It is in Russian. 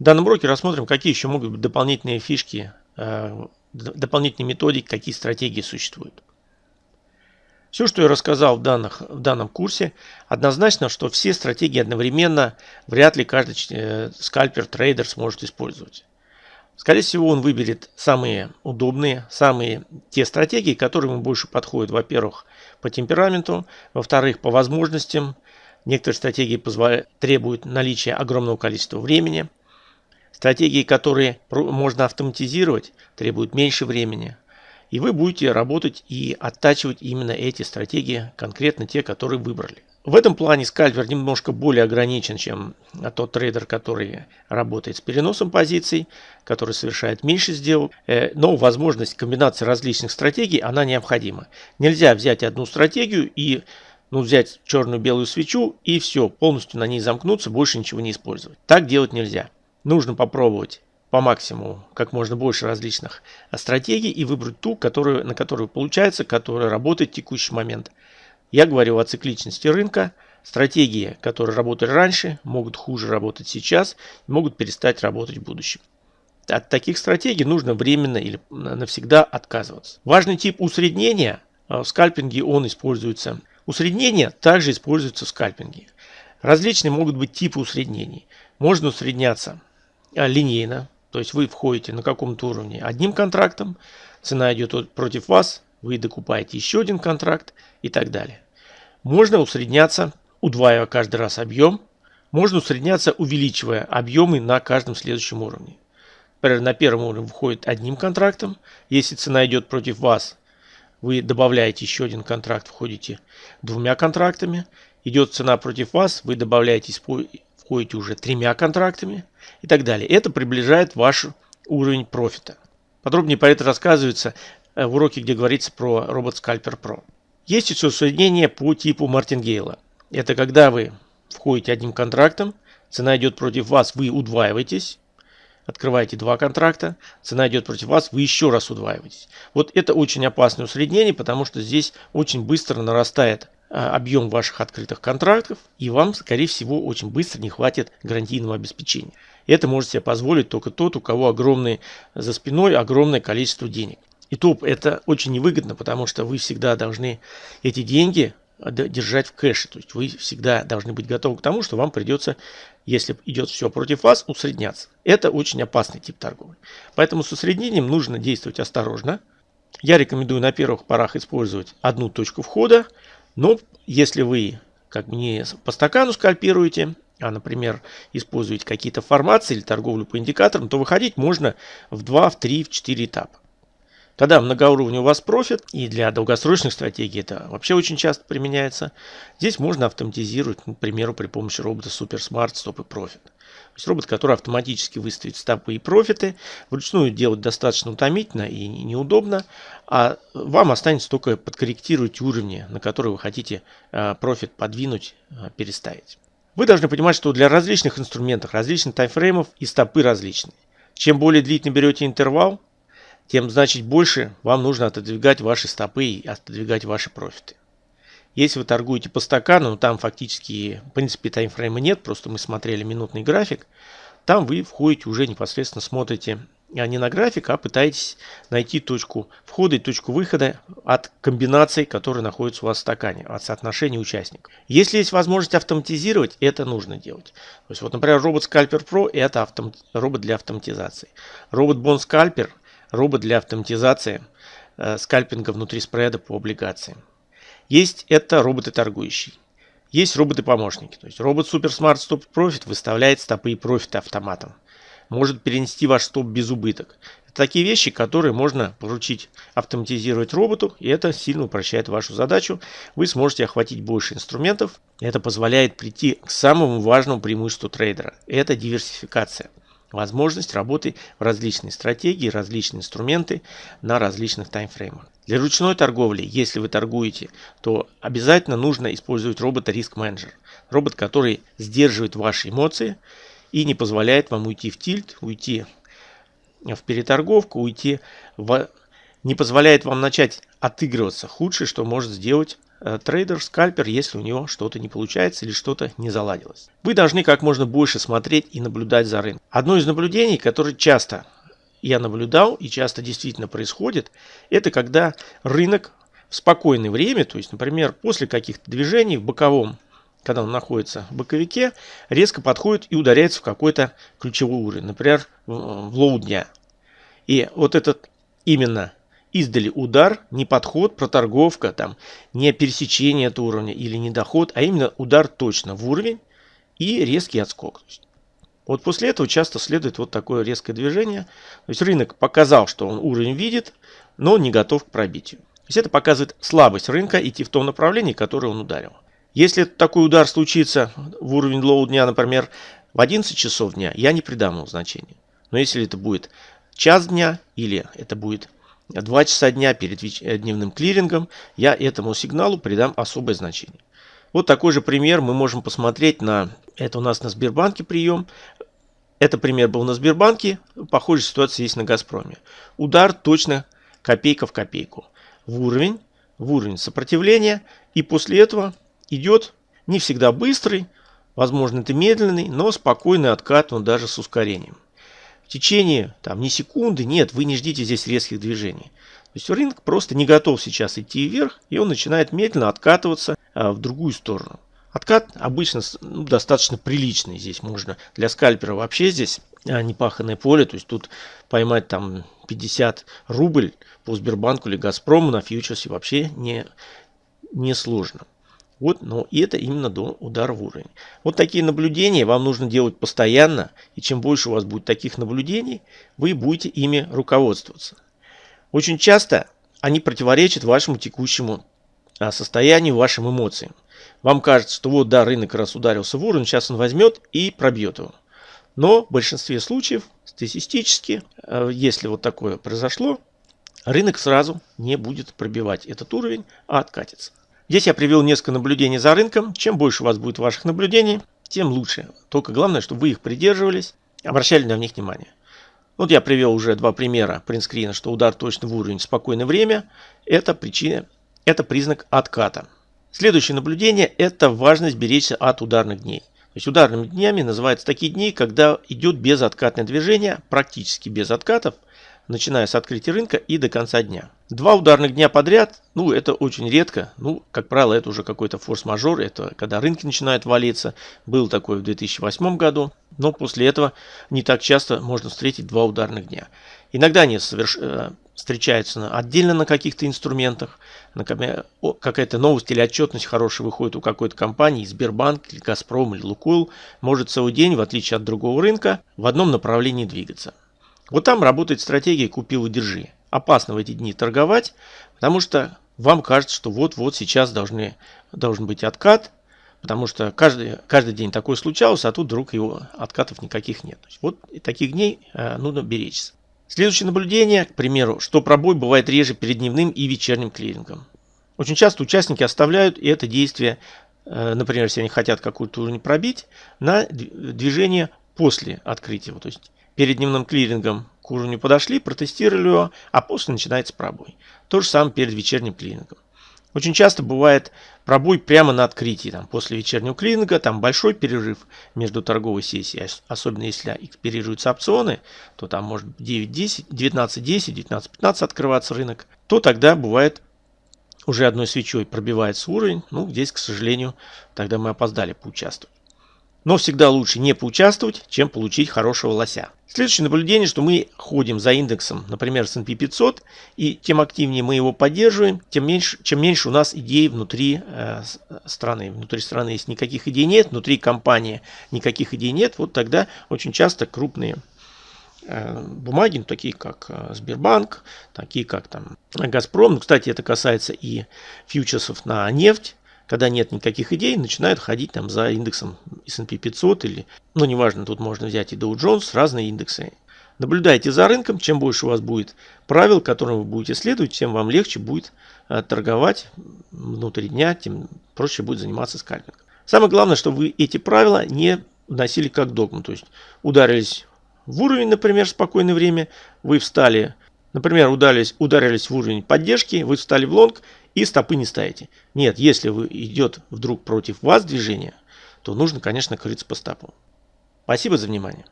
В данном уроке рассмотрим, какие еще могут быть дополнительные фишки, э, дополнительные методики, какие стратегии существуют. Все, что я рассказал в, данных, в данном курсе, однозначно, что все стратегии одновременно вряд ли каждый э, скальпер, трейдер сможет использовать. Скорее всего, он выберет самые удобные, самые те стратегии, которые ему больше подходят, во-первых, по темпераменту, во-вторых, по возможностям. Некоторые стратегии позволяют, требуют наличия огромного количества времени. Стратегии, которые можно автоматизировать, требуют меньше времени. И вы будете работать и оттачивать именно эти стратегии, конкретно те, которые выбрали. В этом плане скальпер немножко более ограничен, чем тот трейдер, который работает с переносом позиций, который совершает меньше сделок. Э, но возможность комбинации различных стратегий, она необходима. Нельзя взять одну стратегию и ну, взять черную-белую свечу и все, полностью на ней замкнуться, больше ничего не использовать. Так делать нельзя. Нужно попробовать по максимуму как можно больше различных стратегий и выбрать ту, которую, на которую получается, которая работает в текущий момент. Я говорю о цикличности рынка. Стратегии, которые работали раньше, могут хуже работать сейчас, могут перестать работать в будущем. От таких стратегий нужно временно или навсегда отказываться. Важный тип усреднения в скальпинге он используется. Усреднение также используется в скальпинге. Различные могут быть типы усреднений. Можно усредняться линейно, то есть вы входите на каком-то уровне одним контрактом, цена идет против вас, вы докупаете еще один контракт и так далее. Можно усредняться, удваивая каждый раз объем. Можно усредняться, увеличивая объемы на каждом следующем уровне. Например, на первом уровне входит одним контрактом. Если цена идет против вас, вы добавляете еще один контракт, входите двумя контрактами. Идет цена против вас, вы добавляете, входите уже тремя контрактами и так далее. Это приближает ваш уровень профита. Подробнее про это рассказывается э, в уроке, где говорится про робот Scalper Pro. Есть еще соединение по типу Мартингейла. Это когда вы входите одним контрактом, цена идет против вас, вы удваиваетесь, открываете два контракта, цена идет против вас, вы еще раз удваиваетесь. Вот это очень опасное усреднение, потому что здесь очень быстро нарастает объем ваших открытых контрактов, и вам, скорее всего, очень быстро не хватит гарантийного обеспечения. Это может себе позволить только тот, у кого огромные за спиной огромное количество денег. И то это очень невыгодно, потому что вы всегда должны эти деньги держать в кэше. То есть вы всегда должны быть готовы к тому, что вам придется, если идет все против вас, усредняться. Это очень опасный тип торговли. Поэтому с усреднением нужно действовать осторожно. Я рекомендую на первых порах использовать одну точку входа, но если вы как не по стакану скальпируете, а, например, используете какие-то формации или торговлю по индикаторам, то выходить можно в 2, в 3, в 4 этапа. Тогда многоуровневый у вас профит, и для долгосрочных стратегий это вообще очень часто применяется. Здесь можно автоматизировать, к примеру, при помощи робота Super Smart Stop и Profit. То есть робот, который автоматически выставит стопы и профиты, вручную делать достаточно утомительно и неудобно, а вам останется только подкорректировать уровни, на которые вы хотите а, профит подвинуть, а, переставить. Вы должны понимать, что для различных инструментов, различных таймфреймов и стопы различные. Чем более длительно берете интервал, тем значит больше вам нужно отодвигать ваши стопы и отодвигать ваши профиты. Если вы торгуете по стакану, там фактически, в принципе, таймфрейма нет, просто мы смотрели минутный график, там вы входите уже непосредственно смотрите а не на график, а пытаетесь найти точку входа и точку выхода от комбинаций, которые находятся у вас в стакане, от соотношения участников. Если есть возможность автоматизировать, это нужно делать. То есть, вот, например, робот Scalper Pro – это автом... робот для автоматизации. Робот Bond Scalper робот для автоматизации э, скальпинга внутри спреда по облигациям. Есть это роботы торгующие. Есть роботы-помощники. То есть робот Super Smart Stop Profit выставляет стопы и профиты автоматом. Может перенести ваш стоп без убыток. Это такие вещи, которые можно поручить автоматизировать роботу, и это сильно упрощает вашу задачу. Вы сможете охватить больше инструментов. Это позволяет прийти к самому важному преимуществу трейдера. Это диверсификация возможность работы в различные стратегии, различные инструменты на различных таймфреймах. Для ручной торговли, если вы торгуете, то обязательно нужно использовать робота Risk Manager. Робот, который сдерживает ваши эмоции и не позволяет вам уйти в тильт, уйти в переторговку, уйти в... не позволяет вам начать отыгрываться. Худшее, что может сделать трейдер, скальпер, если у него что-то не получается или что-то не заладилось. Вы должны как можно больше смотреть и наблюдать за рынком. Одно из наблюдений, которое часто я наблюдал и часто действительно происходит, это когда рынок в спокойное время, то есть, например, после каких-то движений в боковом, когда он находится в боковике, резко подходит и ударяется в какой-то ключевой уровень, например, в low дня. И вот этот именно издали удар, не подход, проторговка, там, не пересечение этого уровня или не доход, а именно удар точно в уровень и резкий отскок. Вот после этого часто следует вот такое резкое движение. То есть рынок показал, что он уровень видит, но не готов к пробитию. То есть это показывает слабость рынка идти в том направлении, которое он ударил. Если такой удар случится в уровень low дня, например, в 11 часов дня, я не придам ему значения. Но если это будет час дня или это будет 2 часа дня перед э, дневным клирингом, я этому сигналу придам особое значение. Вот такой же пример мы можем посмотреть на... Это у нас на Сбербанке прием. Это пример был на Сбербанке. Похожая ситуация есть на Газпроме. Удар точно копейка в копейку. В уровень, в уровень сопротивления. И после этого идет не всегда быстрый, возможно это медленный, но спокойный откат, он даже с ускорением. Течение там, не секунды, нет, вы не ждите здесь резких движений. То есть рынок просто не готов сейчас идти вверх, и он начинает медленно откатываться а, в другую сторону. Откат обычно ну, достаточно приличный. Здесь можно для скальпера вообще здесь а, непаханное поле. То есть тут поймать там 50 рубль по Сбербанку или Газпрому на фьючерсе вообще не, не сложно. Вот, но это именно до удара в уровень. Вот такие наблюдения вам нужно делать постоянно. И чем больше у вас будет таких наблюдений, вы будете ими руководствоваться. Очень часто они противоречат вашему текущему а, состоянию, вашим эмоциям. Вам кажется, что вот да, рынок раз ударился в уровень, сейчас он возьмет и пробьет его. Но в большинстве случаев, статистически, а, если вот такое произошло, рынок сразу не будет пробивать этот уровень, а откатится. Здесь я привел несколько наблюдений за рынком. Чем больше у вас будет ваших наблюдений, тем лучше. Только главное, чтобы вы их придерживались, обращали на них внимание. Вот я привел уже два примера принтскрина, что удар точно в уровень в спокойное время – это причина, это признак отката. Следующее наблюдение – это важность беречься от ударных дней. То есть ударными днями называются такие дни, когда идет безоткатное движение, практически без откатов – начиная с открытия рынка и до конца дня. Два ударных дня подряд, ну это очень редко, ну как правило это уже какой-то форс-мажор, это когда рынки начинают валиться, был такой в 2008 году, но после этого не так часто можно встретить два ударных дня. Иногда они соверш... Э, встречаются отдельно на каких-то инструментах, на какая-то новость или отчетность хорошая выходит у какой-то компании, Сбербанк или Газпром или Лукойл, может целый день, в отличие от другого рынка, в одном направлении двигаться. Вот там работает стратегия «купил и держи». Опасно в эти дни торговать, потому что вам кажется, что вот-вот сейчас должны, должен быть откат, потому что каждый, каждый день такое случалось, а тут вдруг его откатов никаких нет. Вот таких дней э, нужно беречься. Следующее наблюдение, к примеру, что пробой бывает реже перед дневным и вечерним клирингом. Очень часто участники оставляют это действие, э, например, если они хотят какую-то уровень пробить, на движение после открытия. То есть перед дневным клирингом к уровню подошли, протестировали его, а после начинается пробой. То же самое перед вечерним клирингом. Очень часто бывает пробой прямо на открытии. Там, после вечернего клиринга там большой перерыв между торговой сессией. Особенно если экспирируются опционы, то там может 9-10, 19-10, 19-15 открываться рынок. То тогда бывает уже одной свечой пробивается уровень. Ну, здесь, к сожалению, тогда мы опоздали поучаствовать. Но всегда лучше не поучаствовать, чем получить хорошего лося. Следующее наблюдение, что мы ходим за индексом, например, S&P 500, и тем активнее мы его поддерживаем, тем меньше, чем меньше у нас идей внутри э, страны. Внутри страны, если никаких идей нет, внутри компании никаких идей нет, вот тогда очень часто крупные э, бумаги, ну, такие как э, Сбербанк, такие как там Газпром, ну, кстати, это касается и фьючерсов на нефть, когда нет никаких идей, начинают ходить там за индексом S&P 500 или, ну неважно, тут можно взять и Dow Jones, разные индексы. Наблюдайте за рынком, чем больше у вас будет правил, которым вы будете следовать, тем вам легче будет э, торговать внутри дня, тем проще будет заниматься скальпингом. Самое главное, чтобы вы эти правила не вносили как догму, то есть ударились в уровень, например, в спокойное время, вы встали Например, ударились, ударились в уровень поддержки, вы встали в лонг и стопы не ставите. Нет, если вы идет вдруг против вас движение, то нужно, конечно, крыться по стопу. Спасибо за внимание.